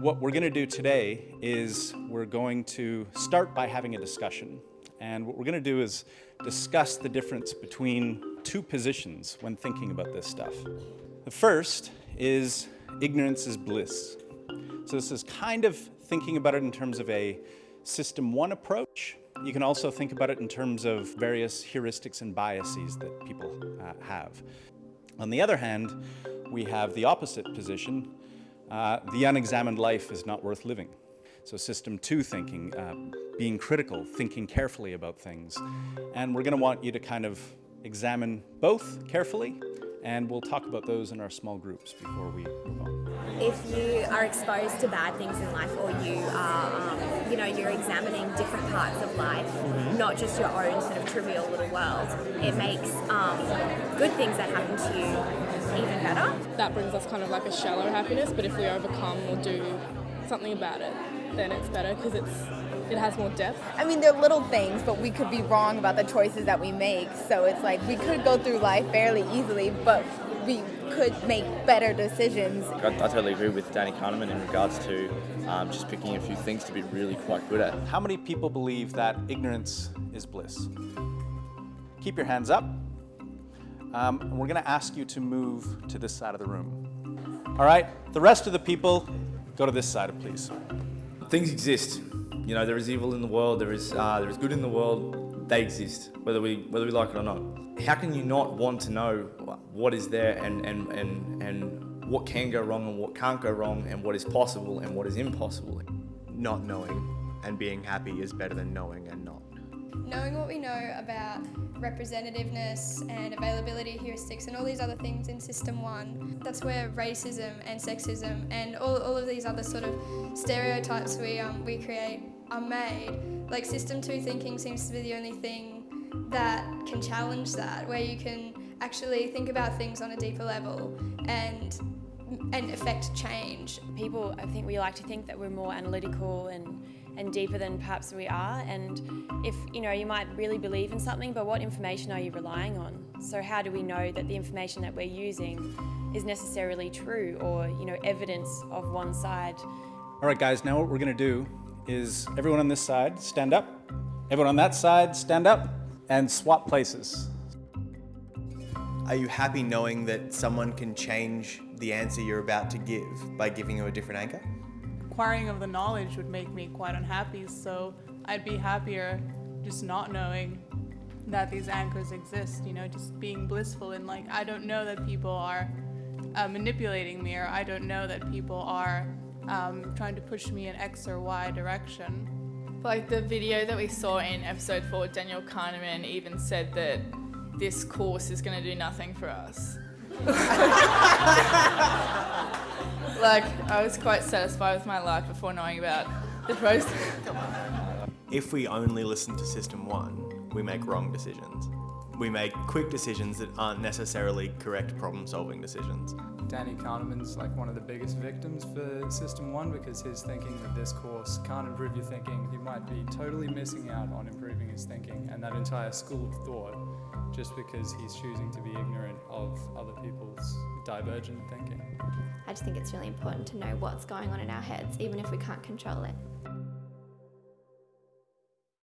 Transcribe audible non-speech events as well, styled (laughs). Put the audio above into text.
What we're going to do today is we're going to start by having a discussion. And what we're going to do is discuss the difference between two positions when thinking about this stuff. The first is ignorance is bliss. So this is kind of thinking about it in terms of a system one approach. You can also think about it in terms of various heuristics and biases that people uh, have. On the other hand, we have the opposite position. Uh, the unexamined life is not worth living. So system two thinking, uh, being critical, thinking carefully about things. And we're going to want you to kind of examine both carefully and we'll talk about those in our small groups before we move on. If you are exposed to bad things in life or you are, um, you know, you're examining different parts of life, mm-hmm. not just your own sort of trivial little world, it makes um, good things that happen to you better. That brings us kind of like a shallow happiness, but if we overcome or do something about it, then it's better because it's it has more depth. I mean, they're little things, but we could be wrong about the choices that we make. So it's like we could go through life fairly easily, but we could make better decisions. I, I totally agree with Danny Kahneman in regards to um, just picking a few things to be really quite good at. How many people believe that ignorance is bliss? Keep your hands up. Um, and we're going to ask you to move to this side of the room. All right, the rest of the people, go to this side, please. Things exist. You know, there is evil in the world, there is, uh, there is good in the world, they exist, whether we, whether we like it or not. How can you not want to know what is there and, and, and, and what can go wrong and what can't go wrong and what is possible and what is impossible? Not knowing and being happy is better than knowing and not. Knowing what we know about representativeness and availability heuristics and all these other things in System 1, that's where racism and sexism and all, all of these other sort of stereotypes we, um, we create are made. Like System 2 thinking seems to be the only thing that can challenge that, where you can actually think about things on a deeper level and and affect change. People, I think we like to think that we're more analytical and and deeper than perhaps we are. And if you know, you might really believe in something, but what information are you relying on? So how do we know that the information that we're using is necessarily true or you know evidence of one side? All right, guys. Now what we're going to do is everyone on this side stand up, everyone on that side stand up, and swap places. Are you happy knowing that someone can change the answer you're about to give by giving you a different anchor? Acquiring of the knowledge would make me quite unhappy, so I'd be happier just not knowing that these anchors exist, you know, just being blissful and like, I don't know that people are uh, manipulating me or I don't know that people are um, trying to push me in X or Y direction. Like the video that we saw in episode 4, Daniel Kahneman even said that this course is going to do nothing for us. (laughs) like, I was quite satisfied with my life before knowing about the process. If we only listen to System 1, we make wrong decisions. We make quick decisions that aren't necessarily correct problem-solving decisions. Danny Kahneman's like one of the biggest victims for System 1 because his thinking that this course can't improve your thinking. He might be totally missing out on improving his thinking and that entire school of thought just because he's choosing to be ignorant of other people's divergent thinking. I just think it's really important to know what's going on in our heads, even if we can't control it.